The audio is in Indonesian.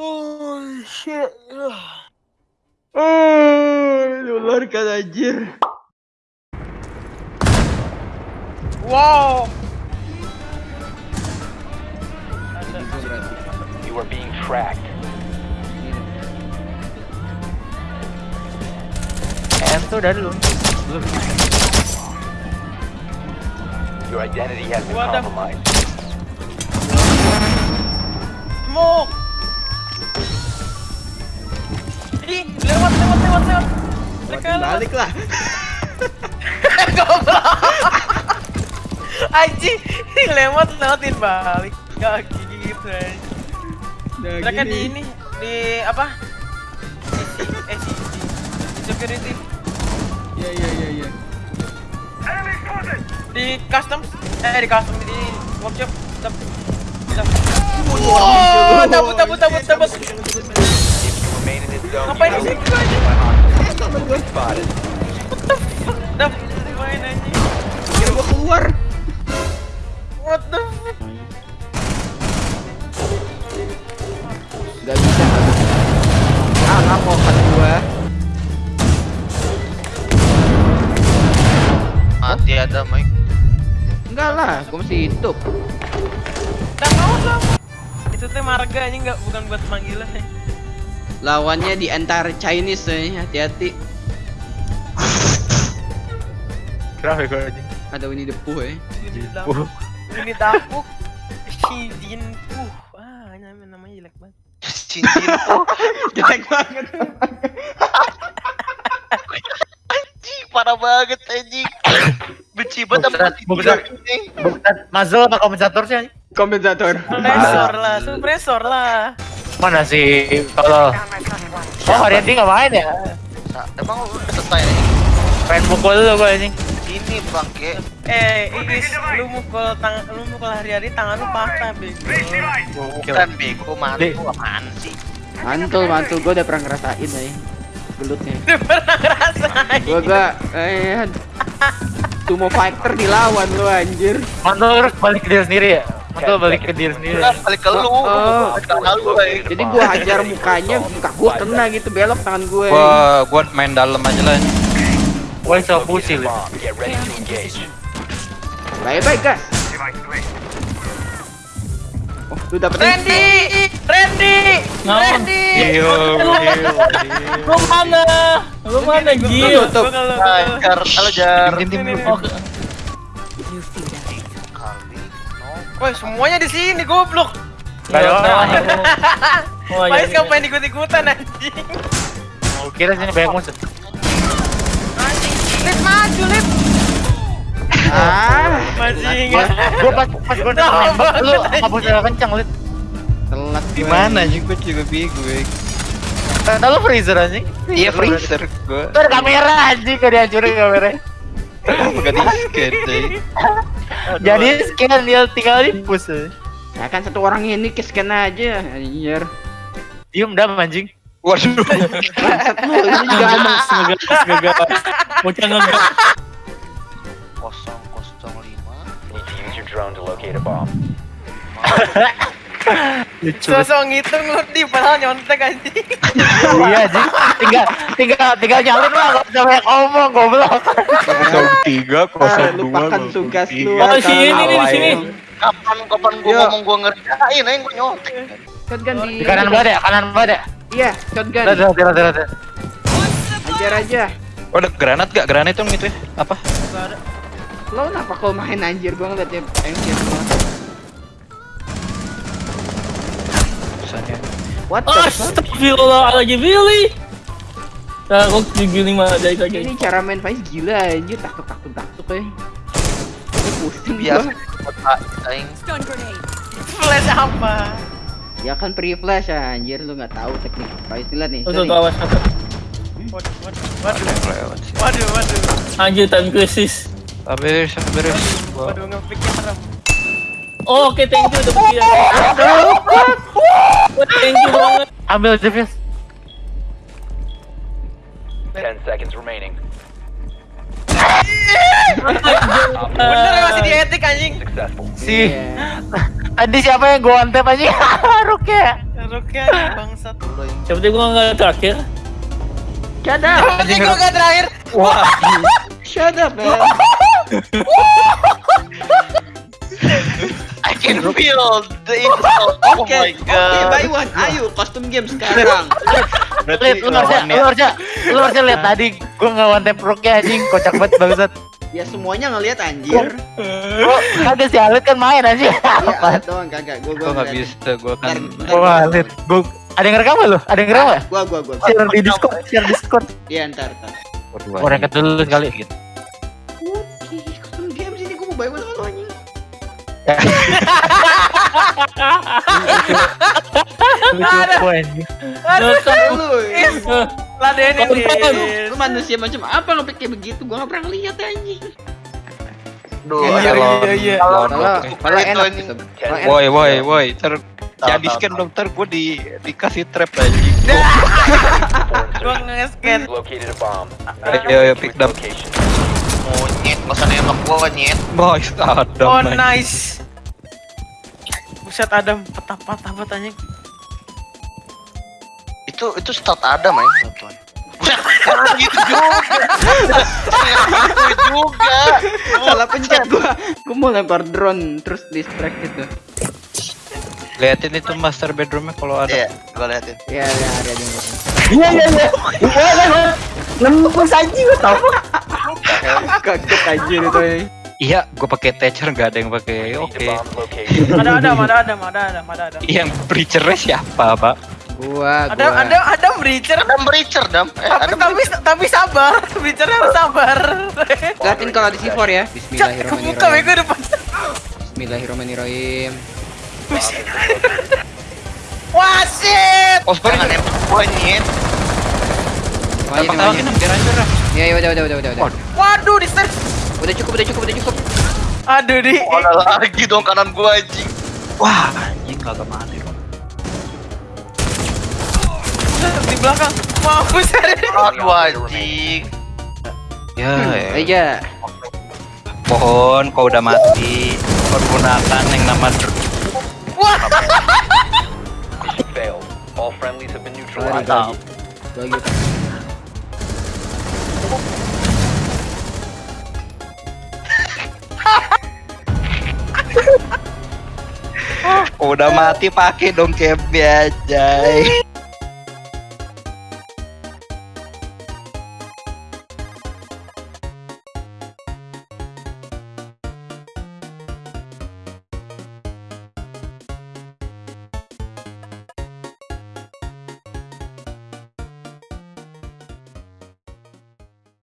Holy shit. Oh, nular kan anjir. Wow. You are being tracked. M tuh udah dulu. Belum. Your identity has been What the- compromised. Smoke. Mereka. Balik lah. Goblok. Anjing, lewat lewatin balik. Gak gitu Mereka di ini di apa? Eh, si, di security Iya iya iya iya. di custom eh di custom di workshop tetap wow tabut tabut tabut tabut dah main anjing Kira gua keluar. what the fuck Gak bisa. Ah nggak mau kan gua. Mati ada Mike. Enggak lah, gua masih hidup. dah mau lah itu teh marga anjing nggak bukan buat panggilan ya Lawannya di antara Chinese eh. hati-hati. Kenapa gue aja? Ada Winnie the Pooh eh. ini ini dapuk si Jin Puh ah namanya namanya jelek banget Cincin tuh. Jelek banget. Anjing, parah banget anjing. Benci banget sama Bukan, si bukan. Ini. Muzzle apa kompensator sih? anjing? Kompensator. suppressor lah suppressor lah Mana sih kalau Oh Haryanti nggak main ya? Emang lu udah selesai anjing? Pengen mukul dulu gue anjing Ini bangke. eh Iris lu mukul tangan lu mukul hari-hari tangan lu patah bego Bukan bego mantu apaan sih? Mantul, mantul. Gua udah pernah ngerasain eh. Gelutnya. Udah pernah ngerasain Gua gua eh Sumo fighter dilawan lu anjir. Mantul terus balik ke diri sendiri ya? Mantul balik ke diri sendiri balik ke lu. Oh. Balik ke lu, eh. Jadi gua hajar mukanya, muka gua kena gitu belok tangan gue. Gua gua main dalam aja lah. Pusi lu Bomb. Get ready to engage. Bye bye guys. Oh, lu dapet Randy Randy Randy Lu mana? Lu mana Gil? Tutup. Gua kalau- kalau- Jar, halo Jar. Ini, ini, ini. Kali, no. Woi semuanya di sini goblok ada orang Oh, iya, Pais ngapain ikut-ikutan anjing Gua kira sini banyak musuh Lip Ah, Masih Gua ingat gua pas pas gua Nah, nembak lu banget, hapus udah kencang lu telat Di gue. mana anjing gua juga bingung. gue. Ternyata lu freezer anjing Iya freezer gua. Tuh ada kamera anjing gak dihancurin kamera Enggak di scan. Jadi scan dia tinggal di push aja. Ya kan satu orang ini ke scan aja, anjir. Diem dah anjing Waduh. Bangsat lu, ini juga ada. Bocah ngegas Kosong kosong lima. Need to use your drone to locate a bomb. Lucu Sosok ngitung lu di padahal nyontek anjing Iya anjing Tinggal Tinggal Tinggal nyalin lah Gak usah banyak ngomong Goblok Kosong tiga, Ah, kosong dua, lupakan kosong tugas tiga. lu. Oh, sini, nih, di sini. Kapan kapan gua Yo. ngomong gua ngerjain aja gua nyontek. Di kanan banget ya Kanan banget ya Iya, shotgun. Udah udah udah udah Ajar aja. Oh, ada granat gak? Granat itu gitu ya? Apa? Lo kenapa kau main anjir gua ngeliatnya anjir semua. Misalnya. What the fuck? Astagfirullahaladzim, really? Nah, kok gigi lima dari lagi. Ini cara main Faiz gila anjir, takut takut takut eh. Ini pusing Biasa gua. kota aing. Flash apa Ya kan pre flash anjir lu nggak tahu teknik Faiz lihat nih. Untuk Tuh nih. awas apa? Waduh waduh waduh Anjir, time crisis. Sabar, sabar. Waduh ngepikir serem Oh, oke, thank you udah pergi ya. Thank you banget. Ambil Jeff Ten seconds remaining. Bener ya masih di etik anjing Successful. Si Iya. Tadi siapa yang gua antep aja Rukia nih bangsat. Siapa tahu gua nggak terakhir. Shut up. Anjing gua gak terakhir. Wah, Shut up, man. I can feel the insult. Oh Oke, my oke, god. buy one. Ayo, custom game sekarang. Lihat, lu harusnya, lu harusnya, lu harusnya lihat tadi gua nggak one tap rocknya anjing, kocak banget bangsat. Ya semuanya ngelihat anjir. Gua kagak sih Alit kan main anjing. Iya, Apa? Alit doang kagak. Gua gua gua nggak bisa, gua kan. Ntar- ntar Wah, gua- Alit. Gua ada yang ngerekam lu? Ada yang ngerekam nggak? Gua gua gua. Share di Discord, share Discord. Iya, ntar ntar. Orang yang dulu sekali. Oke, custom game sini gua mau buy one sama lu anjing. Lucu gua anjing. Lu kan Lu, Ladenin lu, nih. lu manusia macam apa ngapain kayak begitu? Gua nggak pernah ngeliat anjing. Duh, Iya, ada iya, iya, iya. Kalau enak anjing. gitu. Woi, woi, woi, ter jadi scan tahu. dokter gue di dikasih trap lagi. Gua nge-scan. Located a bomb. Ayo, ayo, pick up. Location. Oh, usah nembak gua, nyet. Boys, ada. Oh nice. Buset Adam, patah-patah banget anjing. Itu itu start Adam ya. Buset, jangan gitu juga. Jangan gitu juga. Salah pencet gua. Gua mau lempar drone terus distract gitu. Liatin itu master bedroomnya kalau ada. Iya, gua liatin. Iya, iya, ada yang ngeliatin. Iya iya iya. Iya iya. Nembus anjing gua tau. Kaget aja itu. Iya, gue pakai Thatcher nggak ada yang pakai. Oke. location. Ada Adam, ada Adam, ada Adam, ada Adam. Yang preachernya siapa, Pak? Gua, Ada gua. ada ada breacher. Adam Breacher, Dam. Eh, Tapi Adam tapi tapi sabar, breachernya harus sabar. Liatin kalau di C4 ya. Bismillahirrahmanirrahim. bego depan. Bismillahirrahmanirrahim. Wah, shit. Oh, Jangan sekarang nembak gua, nyet. Makanya Tembak di mana? tawakin biar hancur lah. Ya, ya, udah, udah, udah, udah, udah. Waduh. Di stairs. Udah cukup, udah cukup, udah cukup. Aduh, di. Oh, ada lagi dong kanan gua, anjing. Wah, anjing kagak mati Di belakang. Mampus Aduh, anjing. Ya, ya. Aja. Mohon kau udah mati pergunakan yang nama dr- Mission failed. All friendlies have been Lagi, neutralized. lagi. Lagi. Kau udah mati pakai dong capnya aja.